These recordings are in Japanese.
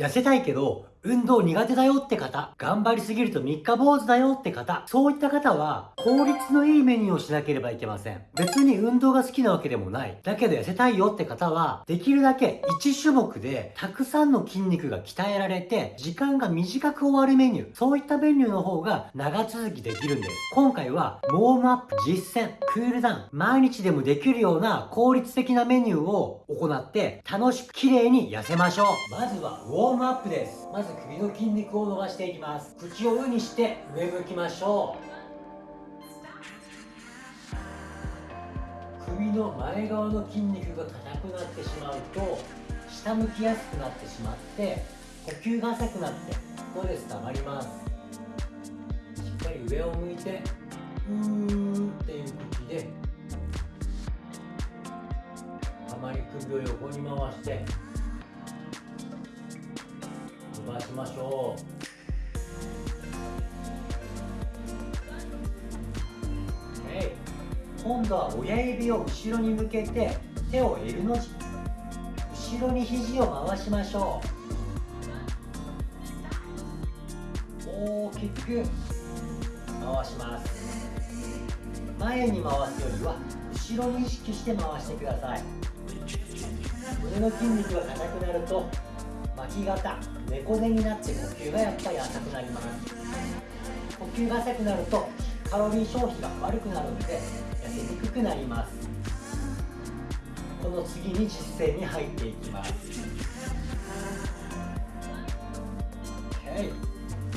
痩せたいけど運動苦手だよって方、頑張りすぎると三日坊主だよって方、そういった方は、効率のいいメニューをしなければいけません。別に運動が好きなわけでもない。だけど痩せたいよって方は、できるだけ1種目でたくさんの筋肉が鍛えられて、時間が短く終わるメニュー、そういったメニューの方が長続きできるんです。今回は、ウォームアップ、実践、クールダウン、毎日でもできるような効率的なメニューを行って、楽しく綺麗に痩せましょう。まずは、ウォームアップです。まず首の筋肉を伸ばしていきます。口を上にして上向きましょう。首の前側の筋肉が硬くなってしまうと下向きやすくなってしまって呼吸が浅くなってストレス溜まります。しっかり上を向いてうーっていう口であまり首を横に回して伸ばしましょう。今度は親指を後ろに向けて手を L の字後ろに肘を回しましょう。大きく。回します。前に回す。よりは後ろに意識して回してください胸の筋肉が硬くなるとき肩猫背になって呼吸がやっぱり浅くなります。呼吸が浅くなるとカロリー消費が悪くなるので痩せにくくなります。この次に実践に入っていきます。OK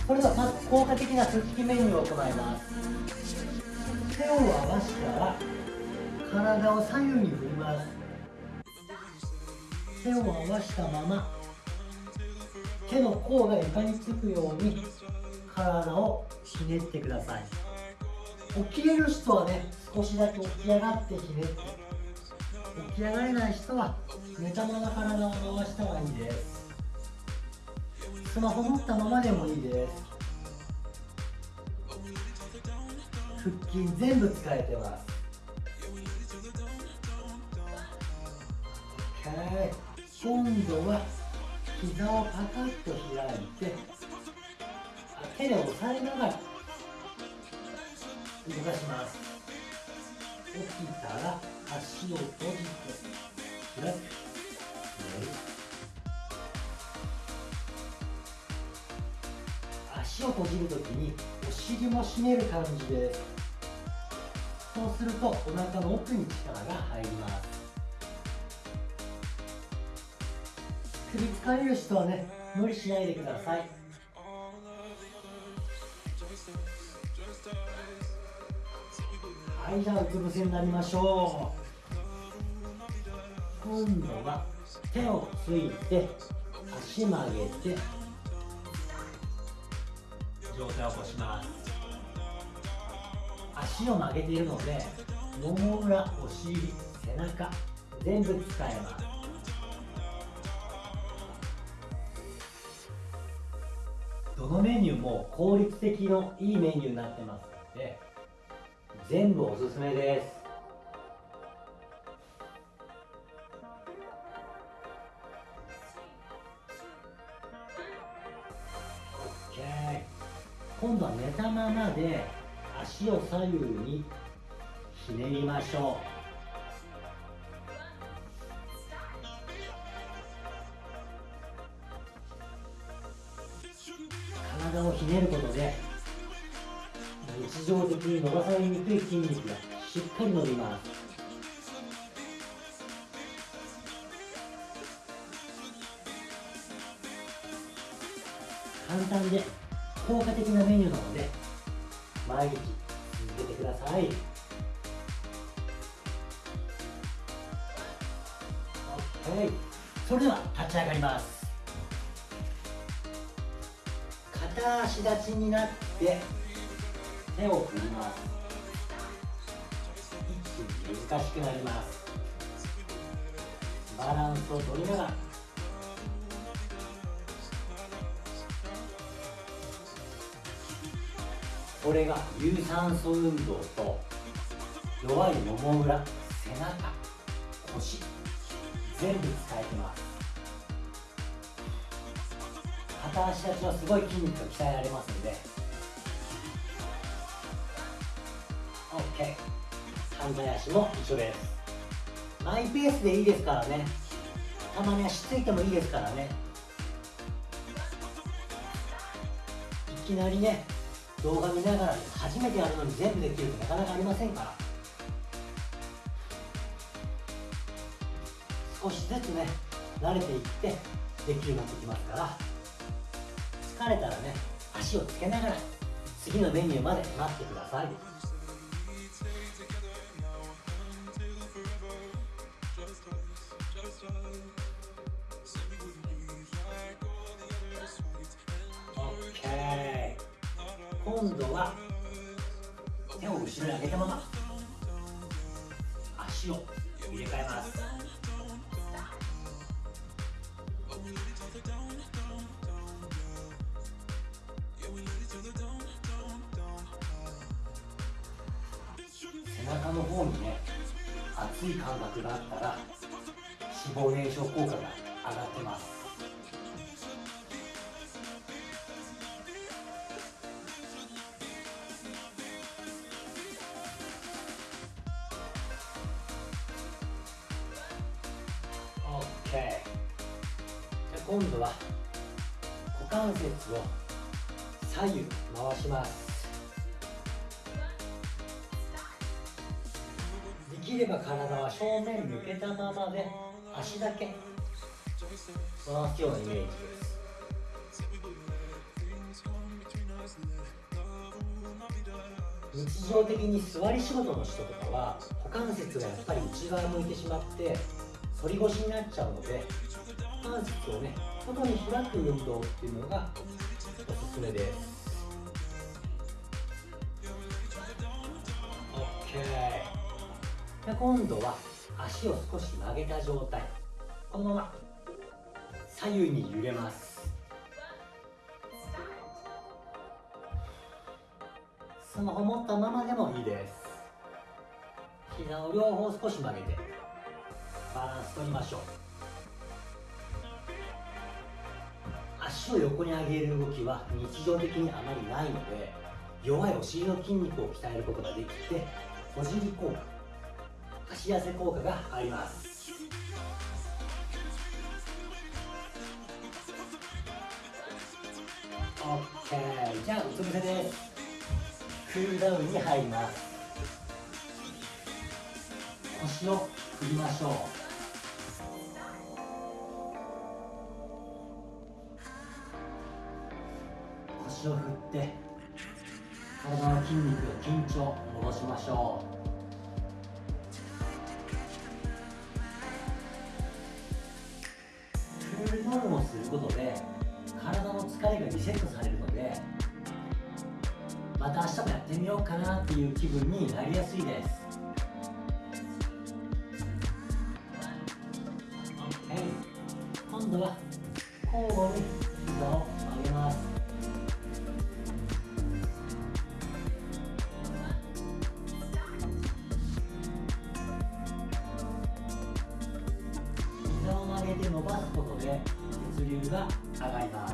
それではまず効果的な腹筋メニューを行います。手を合わせたら体を左右に振ります。手を合わせたまま手の甲が床につくように体をひねってください。起きれる人はね少しだけ起き上がってひねって。起き上がれない人は寝たまま体を回した方がいいです。スマホ持ったままでもいいです。腹筋全部使えてます。OK 今度は膝をパカッと開いて手で押さえながら動かします。起きたら足を閉じて開く。足を閉じるときにお尻も締める感じですそうするとお腹の奥に力が入ります。首疲れる人はね無理しないでください。はいじゃあうつ伏せになりましょう。今度は手をついて足曲げて上体を起こします。足を曲げているのでもも裏お尻背中全部使えます。どのメニューも効率的のいいメニューになってますので全部おすすめです。OK 今度は寝たままで足を左右にひねりましょう。しっかり伸びます。簡単で効果的なメニューなので毎日続けてください。OK それでは立ち上がります。片足立ちになって手を振ります。難しくなります。バランスを取りながら。これが有酸素運動と弱いもも裏背中腰全部使えてます。片足立ちはすごい筋肉が鍛えられますんで。OK 反対足も一緒です。マイペースでいいですからね。たまに足ついてもいいですからね。いきなりね動画見ながら初めてやるのに全部できるってなかなかありませんから。少しずつね慣れていってできるようになってきますから。疲れたらね足をつけながら次のメニューまで待ってください。今度は手を後ろに上げたまま足を入れ替えます。背中の方にね熱い感覚があったら脂肪燃焼効果が上がってます。じゃ今度は股関節を左右回しますできれば体は正面向けたままで足だけ回すよう。なイメージです日常的に座り仕事の人とかは股関節がやっぱり内側向いてしまって反り腰になっちゃうので股関節をね外に開く運動っていうのがおすすめです。OK で今度は足を少し曲げた状態。このまま左右に揺れます。スマホ持ったままでもいいです。膝を両方少し曲げて。バランス取りましょう。足を横に上げる動きは日常的にあまりないので弱いお尻の筋肉を鍛えることができて小尻効果足痩せ効果があります。OK じゃあうつ伏せです。クールダウンに入ります。腰を振りましょう。腰を振って体の筋肉緊張戻しましょう。クールダウンをすることで体の疲れがリセットされるのでまた明日もやってみようかなっていう気分になりやすいです。が上がります。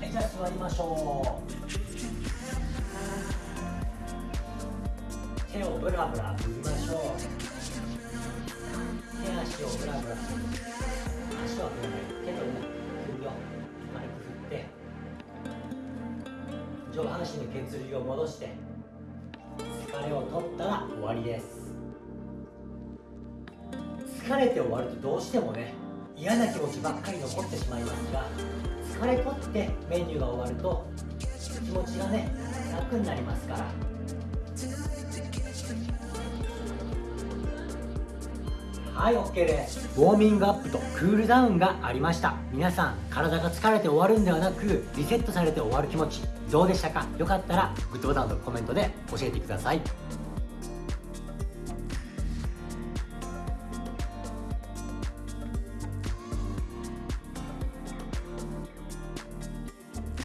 はい。じゃあ座りましょう。手をブラブラ振りましょう手足をブラブラ足は振らない手と首を軽く振って上半身の血流を戻して疲れを取ったら終わりです疲れて終わる。とどうしてもね嫌な気持ちばっかり残ってしまいますが疲れ取ってメニューが終わる。と気持ちがね楽になりますからはい OK です。ウォーミングアップとクールダウンがありました。皆さん体が疲れて終わるんではなくリセットされて終わる気持ち。どうでしたか？よかったらグッドボタンとコメントで教えてください。